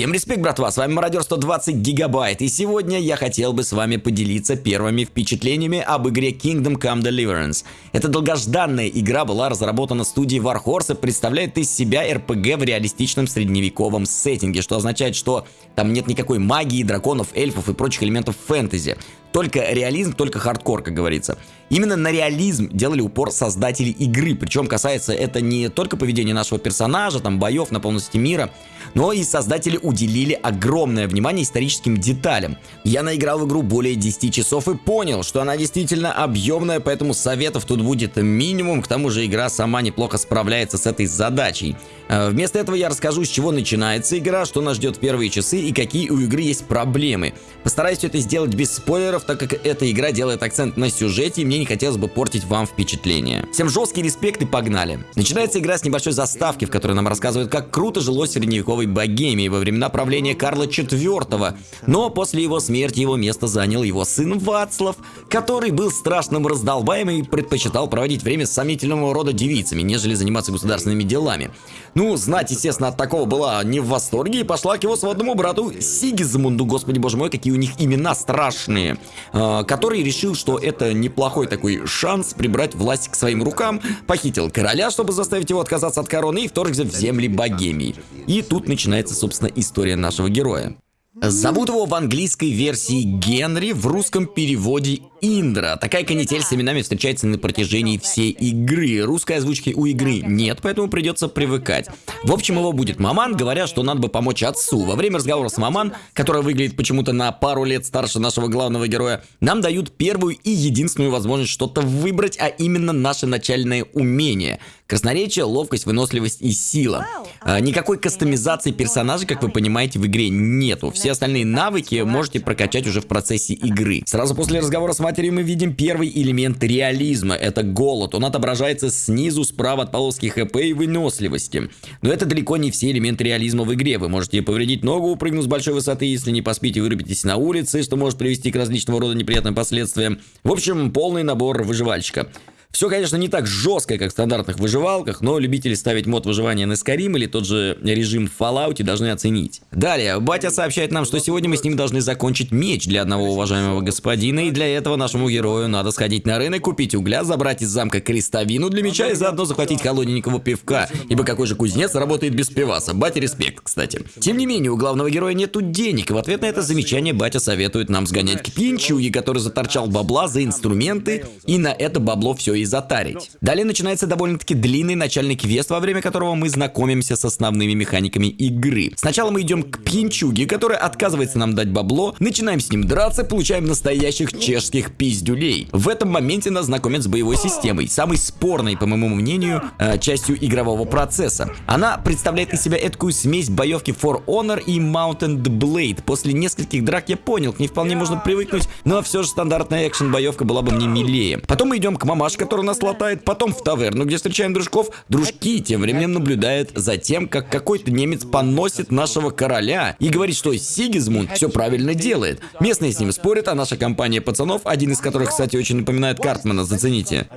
Всем респект, братва, с вами Мародер 120 Гигабайт, и сегодня я хотел бы с вами поделиться первыми впечатлениями об игре Kingdom Come Deliverance. Эта долгожданная игра была разработана студией Warhorse и представляет из себя RPG в реалистичном средневековом сеттинге, что означает, что там нет никакой магии, драконов, эльфов и прочих элементов фэнтези. Только реализм, только хардкор, как говорится. Именно на реализм делали упор создатели игры, причем касается это не только поведения нашего персонажа, там боев но и полностью мира, но и создатели уделили огромное внимание историческим деталям. Я наиграл в игру более 10 часов и понял, что она действительно объемная, поэтому советов тут будет минимум, к тому же игра сама неплохо справляется с этой задачей. Э, вместо этого я расскажу, с чего начинается игра, что нас ждет в первые часы и какие у игры есть проблемы. Постараюсь это сделать без спойлеров, так как эта игра делает акцент на сюжете и мне не хотелось бы портить вам впечатление. Всем жесткий респект и погнали. Начинается игра с небольшой заставки, в которой нам рассказывают, как круто жилось средневековой богемии во времена правления Карла IV. Но после его смерти его место занял его сын Вацлав, который был страшным раздолбаем и предпочитал проводить время с сомнительного рода девицами, нежели заниматься государственными делами. Ну, знать, естественно, от такого была не в восторге и пошла к его сводному брату Сигизмунду, господи боже мой, какие у них имена страшные, который решил, что это неплохой такой шанс прибрать власть к своим рукам, похитил короля, чтобы заставить его отказаться от короны и вторгся в земли Богемии. И тут начинается, собственно, история нашего героя. Зовут его в английской версии Генри, в русском переводе Индра. Такая канитель с именами встречается на протяжении всей игры. Русской озвучки у игры нет, поэтому придется привыкать. В общем, его будет Маман, говоря, что надо бы помочь отцу. Во время разговора с Маман, которая выглядит почему-то на пару лет старше нашего главного героя, нам дают первую и единственную возможность что-то выбрать, а именно наше начальное умение. Красноречие, ловкость, выносливость и сила. А, никакой кастомизации персонажа, как вы понимаете, в игре нету. Все остальные навыки можете прокачать уже в процессе игры. Сразу после разговора с матерью мы видим первый элемент реализма. Это голод. Он отображается снизу, справа от полоски хп и выносливости. Но это далеко не все элементы реализма в игре. Вы можете повредить ногу, упрыгнув с большой высоты, если не поспите, вырубитесь на улице, что может привести к различного рода неприятным последствиям. В общем, полный набор выживальщика. Все, конечно, не так жестко, как в стандартных выживалках, но любители ставить мод выживания на Skyrim или тот же режим в Fallout должны оценить. Далее, батя сообщает нам, что сегодня мы с ним должны закончить меч для одного уважаемого господина, и для этого нашему герою надо сходить на рынок, купить угля, забрать из замка крестовину для меча и заодно захватить холодненького пивка, ибо какой же кузнец работает без пиваса. Батя респект, кстати. Тем не менее, у главного героя нету денег, и в ответ на это замечание батя советует нам сгонять к пинчуге, который заторчал бабла за инструменты, и на это бабло все и затарить. Далее начинается довольно-таки длинный начальный квест, во время которого мы знакомимся с основными механиками игры. Сначала мы идем к пьянчуге, который отказывается нам дать бабло, начинаем с ним драться, получаем настоящих чешских пиздюлей. В этом моменте нас знакомят с боевой системой, самой спорной, по моему мнению, э, частью игрового процесса. Она представляет из себя эткую смесь боевки For Honor и Mountain Blade. После нескольких драк я понял, к ней вполне можно привыкнуть, но все же стандартная экшен-боевка была бы мне милее. Потом мы идем к мамаш, который нас латает, потом в таверну, где встречаем дружков. Дружки тем временем наблюдают за тем, как какой-то немец поносит нашего короля и говорит, что Сигизмунд все правильно делает. Местные с ним спорят, а наша компания пацанов, один из которых, кстати, очень напоминает Картмана, зацените.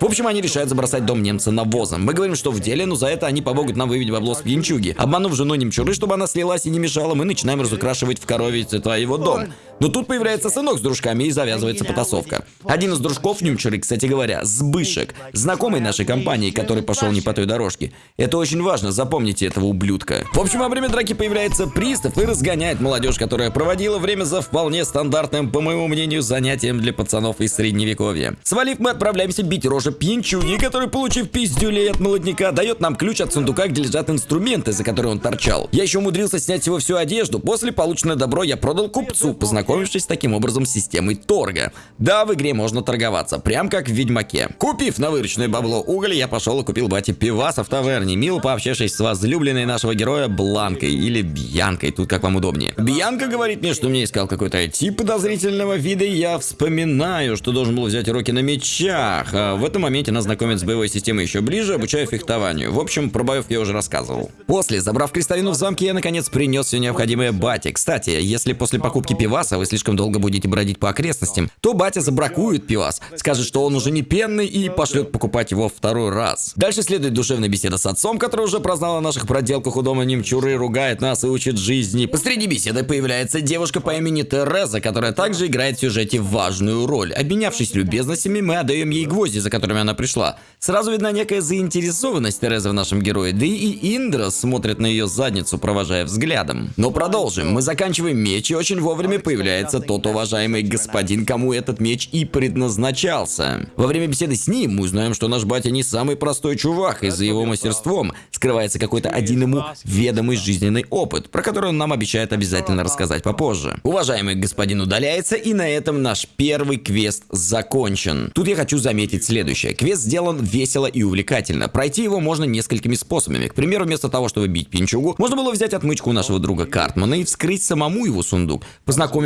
В общем, они решают забросать дом немца навозом. Мы говорим, что в деле, но за это они помогут нам выбить бабло с пьянчуги. Обманув жену немчуры, чтобы она слилась и не мешала, мы начинаем разукрашивать в корове цвета его дом. Но тут появляется сынок с дружками и завязывается потасовка. Один из дружков Нюмчеры, кстати говоря, Сбышек, знакомый нашей компании, который пошел не по той дорожке. Это очень важно, запомните этого ублюдка. В общем, во время драки появляется пристав и разгоняет молодежь, которая проводила время за вполне стандартным, по моему мнению, занятием для пацанов из средневековья. Свалив, мы отправляемся бить рожи пьянчуги, который, получив пиздюлей от молодняка, дает нам ключ от сундука, где лежат инструменты, за которые он торчал. Я еще умудрился снять его всю одежду. После полученное добро я продал купцу, познакомившись таким образом с системой торга. Да, в игре можно торговаться, прям как в Ведьмаке. Купив на вырученное бабло уголь, я пошел и купил бате пиваса в таверне, мило пообщавшись с возлюбленной нашего героя Бланкой или Бьянкой, тут как вам удобнее. Бьянка говорит мне, что мне искал какой-то тип подозрительного вида, и я вспоминаю, что должен был взять уроки на мечах. А в этом моменте нас знакомят с боевой системой еще ближе, обучая фехтованию. В общем, про боев я уже рассказывал. После, забрав крестовину в замке, я наконец принес все необходимое бате. Кстати, если после покупки пиваса вы слишком долго будете бродить по окрестностям, то батя забракует пивас, скажет, что он уже не пенный и пошлет покупать его второй раз. Дальше следует душевная беседа с отцом, который уже прознал о наших проделках у дома немчуры, ругает нас и учит жизни. Посреди беседы появляется девушка по имени Тереза, которая также играет в сюжете важную роль. Обменявшись любезностями, мы отдаем ей гвозди, за которыми она пришла. Сразу видна некая заинтересованность Терезы в нашем герое, да и Индра смотрит на ее задницу, провожая взглядом. Но продолжим. Мы заканчиваем меч, и очень вовремя появляется тот уважаемый господин, кому этот меч и предназначался. Во время беседы с ним мы узнаем, что наш батя не самый простой чувак, и за его мастерством скрывается какой-то один ему ведомый жизненный опыт, про который он нам обещает обязательно рассказать попозже. Уважаемый господин удаляется, и на этом наш первый квест закончен. Тут я хочу заметить следующее. Квест сделан весело и увлекательно. Пройти его можно несколькими способами. К примеру, вместо того, чтобы бить пинчугу, можно было взять отмычку у нашего друга Картмана и вскрыть самому его сундук,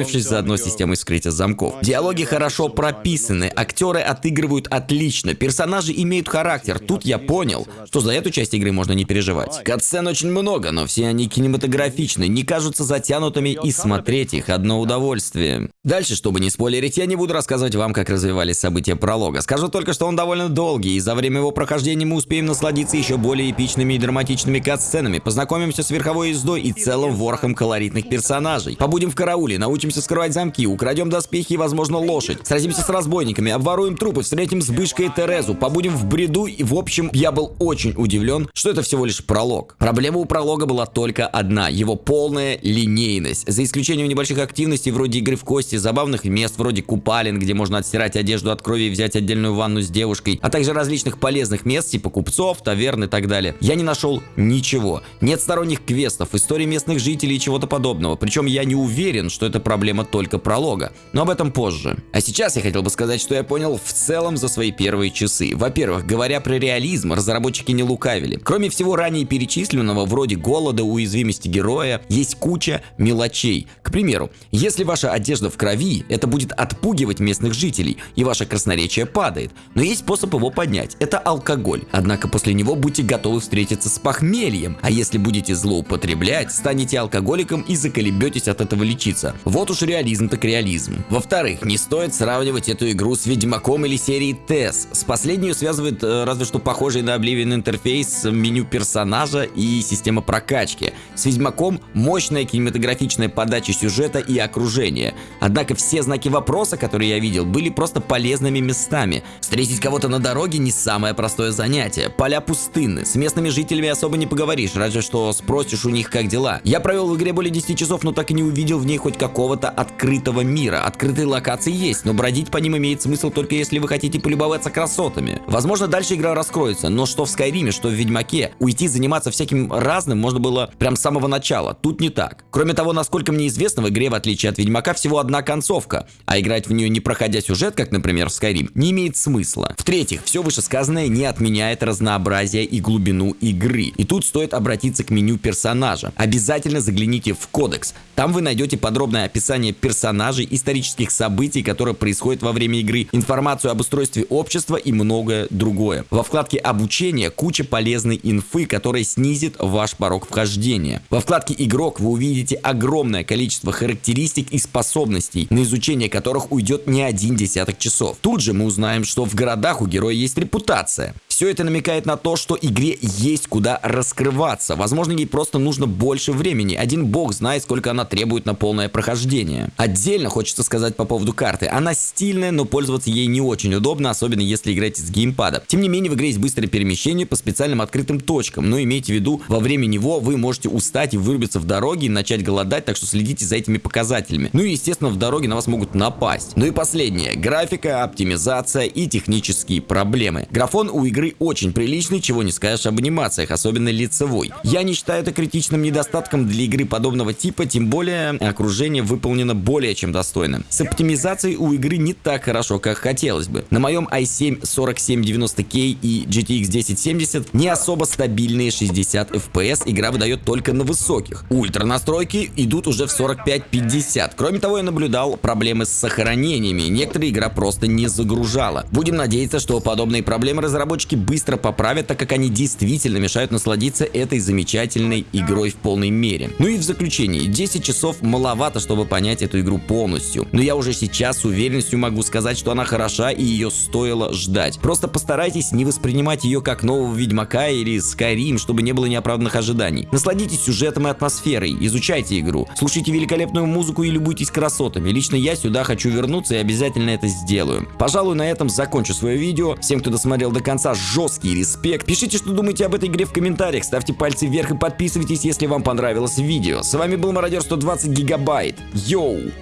познакомившись заодно с системой вскрытия замков. Диалоги хорошо прописаны, актеры отыгрывают отлично, персонажи имеют характер. Тут я понял, что за эту часть игры можно не переживать. Катсцен очень много, но все они кинематографичны, не кажутся затянутыми и смотреть их одно удовольствие. Дальше, чтобы не спойлерить, я не буду рассказывать вам, как развивались события пролога. Скажу только, что он довольно долгий, и за время его прохождения мы успеем насладиться еще более эпичными и драматичными кат-сценами, познакомимся с верховой ездой и целым ворохом колоритных персонажей. Побудем в карауле, научимся скрывать замки, украдем доспехи и, возможно, лошадь. Сразимся с разбойниками, обворуем трупы, встретим с Бышкой и Терезу, побудем в бреду и, в общем, я был очень удивлен, что это всего лишь пролог. Проблема у пролога была только одна, его полная линейность. За исключением небольших активностей вроде игры в кости, забавных мест вроде купалин, где можно отстирать одежду от крови и взять отдельную ванну с девушкой, а также различных полезных мест типа купцов, таверн и так далее. Я не нашел ничего. Нет сторонних квестов, истории местных жителей и чего-то подобного. Причем я не уверен, что это проблема только пролога. Но об этом позже. А сейчас я хотел бы сказать, что я понял в целом за свои первые часы. Во-первых, говоря про реализм, разработчики не лукавили. Кроме всего ранее перечисленного, вроде голода, уязвимости героя, есть куча мелочей. К примеру, если ваша одежда в крови, это будет отпугивать местных жителей, и ваше красноречие падает. Но есть способ его поднять. Это алкоголь. Однако после него будьте готовы встретиться с похмельем. А если будете злоупотреблять, станете алкоголиком и заколебетесь от этого лечиться. Вот уж реализм так реализм. Во-вторых, не стоит сравнивать эту игру с Ведьмаком или серией TES. С последнюю связывает э, разве что похожий на Oblivion интерфейс, меню персонажа и система прокачки. С Ведьмаком мощная кинематографичная подача сюжета и окружения. Однако все знаки вопроса, которые я видел, были просто полезными местами. Встретить кого-то на дороге не самое простое занятие. Поля пустынны, с местными жителями особо не поговоришь, разве что спросишь у них, как дела. Я провел в игре более 10 часов, но так и не увидел в ней хоть какого-то открытого мира. Открытые локации есть, но бродить по ним имеет смысл только если вы хотите полюбоваться красотами. Возможно, дальше игра раскроется, но что в Скайриме, что в Ведьмаке, уйти заниматься всяким разным можно было прям с самого начала. Тут не так. Кроме того, насколько мне известно, в игре, в отличие от Ведьмака, всего одна концовка, а играть в нее не проходя сюжет, как, например, в Skyrim, не имеет смысла. В-третьих, все вышесказанное не отменяет разнообразие и глубину игры. И тут стоит обратиться к меню персонажа. Обязательно загляните в кодекс. Там вы найдете подробное описание персонажей, исторических событий, которые происходят во время игры, информацию об устройстве общества и многое другое. Во вкладке обучения куча полезной инфы, которая снизит ваш порог вхождения. Во вкладке игрок вы увидите огромное количество характеристик и способностей, на изучение которых уйдет не один десяток часов. Тут же мы узнаем, что в городах у героя есть репутация. Все это намекает на то, что игре есть куда раскрываться. Возможно, ей просто нужно больше времени. Один бог знает, сколько она требует на полное прохождение. Отдельно хочется сказать по поводу карты. Она стильная, но пользоваться ей не очень удобно, особенно если играете с геймпада. Тем не менее, в игре есть быстрое перемещение по специальным открытым точкам, но имейте в виду, во время него вы можете устать и вырубиться в дороге и начать голодать, так что следите за этими показателями. Ну и, естественно, в дороге на вас могут напасть. Ну и последнее. Графика, оптимизация и технические проблемы. Графон у игры очень приличный, чего не скажешь об анимациях, особенно лицевой. Я не считаю это критичным недостатком для игры подобного типа, тем более окружение выполнено более чем достойно. С оптимизацией у игры не так хорошо, как хотелось бы. На моем i7 4790K и GTX 1070 не особо стабильные 60 FPS игра выдает только на высоких. Ультра настройки идут уже в 45-50. Кроме того, я наблюдал проблемы с сохранениями. Некоторые игра просто не загружала. Будем надеяться, что подобные проблемы разработчики баги быстро поправят, так как они действительно мешают насладиться этой замечательной игрой в полной мере. Ну и в заключение, 10 часов маловато, чтобы понять эту игру полностью, но я уже сейчас с уверенностью могу сказать, что она хороша и ее стоило ждать. Просто постарайтесь не воспринимать ее как нового Ведьмака или Skyrim, чтобы не было неоправданных ожиданий. Насладитесь сюжетом и атмосферой, изучайте игру, слушайте великолепную музыку и любуйтесь красотами. Лично я сюда хочу вернуться и обязательно это сделаю. Пожалуй, на этом закончу свое видео. Всем, кто досмотрел до конца, жесткий респект. Пишите, что думаете об этой игре в комментариях, ставьте пальцы вверх и подписывайтесь, если вам понравилось видео. С вами был Мародер 120 Гигабайт. Йоу!